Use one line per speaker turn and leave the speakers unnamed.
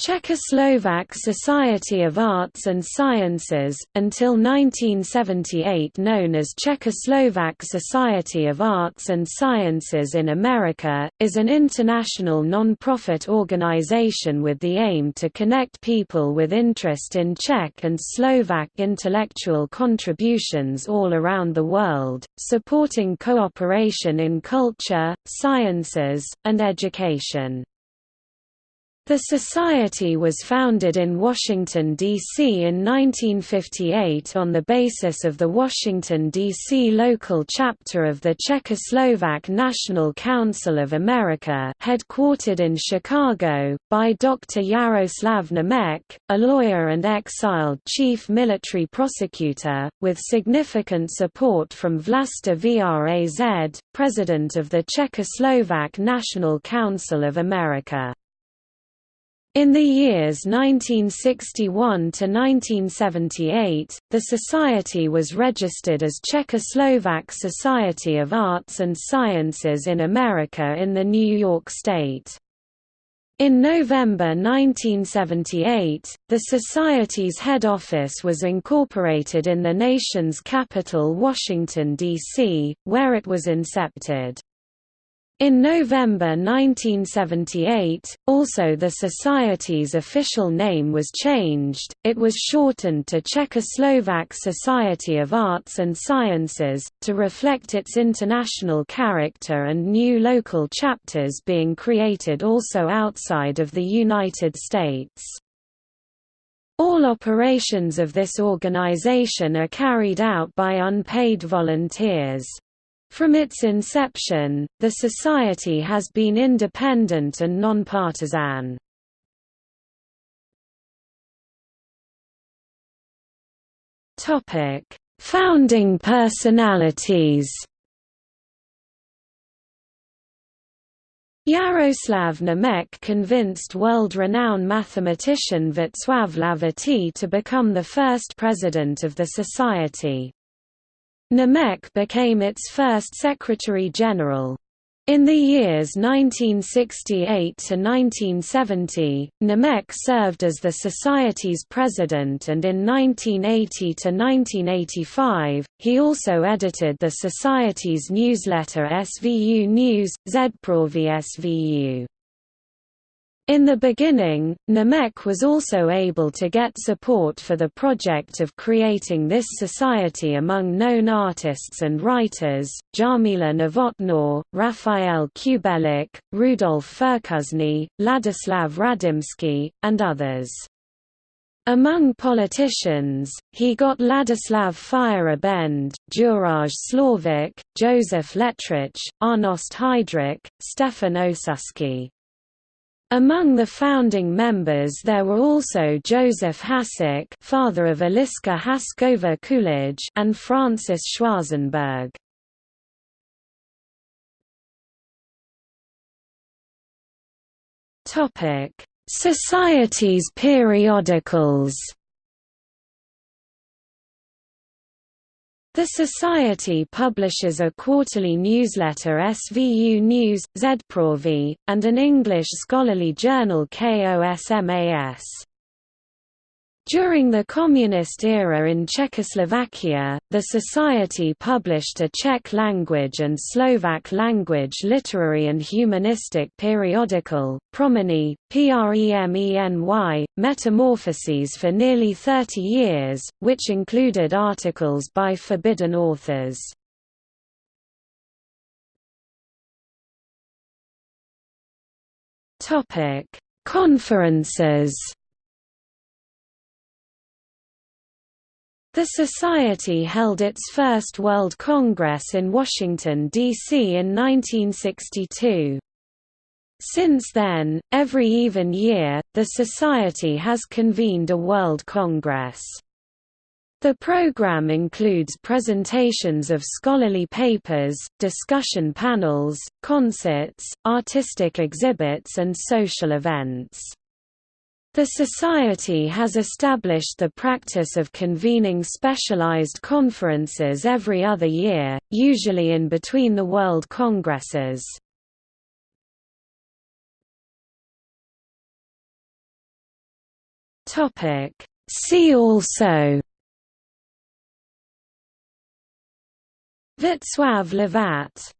Czechoslovak Society of Arts and Sciences, until 1978 known as Czechoslovak Society of Arts and Sciences in America, is an international non-profit organization with the aim to connect people with interest in Czech and Slovak intellectual contributions all around the world, supporting cooperation in culture, sciences, and education. The Society was founded in Washington, D.C. in 1958 on the basis of the Washington, D.C. local chapter of the Czechoslovak National Council of America headquartered in Chicago, by Dr. Jaroslav Němec, a lawyer and exiled chief military prosecutor, with significant support from Vlasta Vraz, president of the Czechoslovak National Council of America. In the years 1961 to 1978, the society was registered as Czechoslovak Society of Arts and Sciences in America in the New York State. In November 1978, the Society's head office was incorporated in the nation's capital Washington, D.C., where it was incepted. In November 1978, also the Society's official name was changed, it was shortened to Czechoslovak Society of Arts and Sciences, to reflect its international character and new local chapters being created also outside of the United States. All operations of this organization are carried out by unpaid volunteers. From its inception, the Society has been independent and nonpartisan. Topic: Founding personalities Jaroslav Němec convinced world-renowned mathematician Václav Hlavatý to become the first president of the Society. Němec became its first Secretary-General. In the years 1968 to 1970, Němec served as the Society's president and in 1980 to 1985, he also edited the Society's newsletter SVU News, Zprávy SVU. In the beginning, Němec was also able to get support for the project of creating this society among known artists and writers, Jarmila Novotná, Rafael Kubelík, Rudolf Firkušný, Ladislav Radimský, and others. Among politicians, he got Ladislav Feierabend, Juraj Slávek, Josef Lettrich, Arnost Heidrich, Štefan Osuský. Among the founding members there were also Joseph Hasek father of Eliška Hašková Coolidge and Francis Schwarzenberg. Society's periodicals The Society publishes a quarterly newsletter SVU News, Zprávy, and an English scholarly journal KOSMAS. During the Communist era in Czechoslovakia, the Society published a Czech language and Slovak language literary and humanistic periodical, Proměny, Premeny, Metamorphoses for nearly 30 years, which included articles by forbidden authors. Conferences The Society held its first World Congress in Washington, D.C. in 1962. Since then, every even year, the Society has convened a World Congress. The program includes presentations of scholarly papers, discussion panels, concerts, artistic exhibits and social events. The Society has established the practice of convening specialized conferences every other year, usually in between the World Congresses. See also Václav Lovat